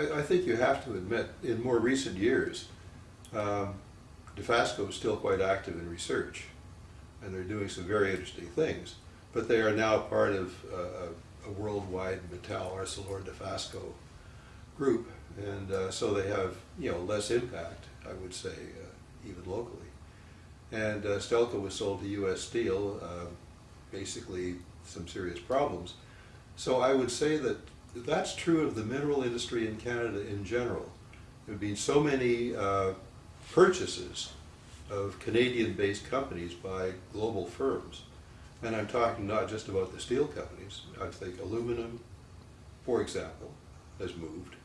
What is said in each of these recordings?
I, I think you have to admit, in more recent years, um, Dofasco is still quite active in research, and they're doing some very interesting things. But they are now part of uh, a, worldwide Mittal Arcelor Dofasco group, and uh, so they have you know less impact, I would say, uh, even locally. And uh, Stelco was sold to U.S. Steel, uh, basically some serious problems. So I would say that that's true of the mineral industry in Canada in general. There have been so many uh, purchases of Canadian-based companies by global firms. And I'm talking not just about the steel companies. I think aluminum, for example, has moved.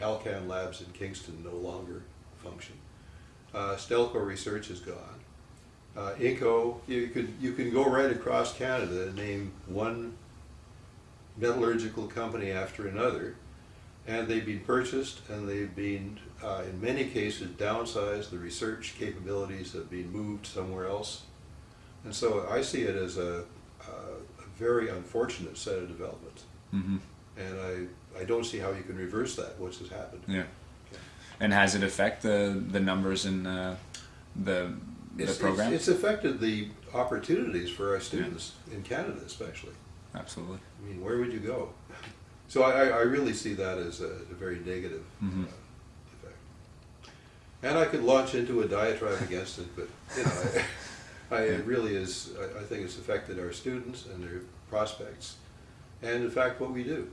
Alcan Labs in Kingston no longer function. Uh, Stelco Research is gone. Uh, Inco, you could you can go right across Canada and name one metallurgical company after another, and they've been purchased and they've been, uh, in many cases, downsized. The research capabilities have been moved somewhere else, and so I see it as a, a, a very unfortunate set of developments. hmm And I, I don't see how you can reverse that, once has happened. Yeah. And has it affect the the numbers in uh, the the It's, program? it's, it's affected the opportunities for our students in Canada especially. Absolutely. I mean, where would you go? So I, I I really see that as a, a very negative Mhm. uh, effect. And I could launch into a diatribe against it, but, you know, I, I, it really is, I, I think it's affected our students and their prospects, and in fact, what we do.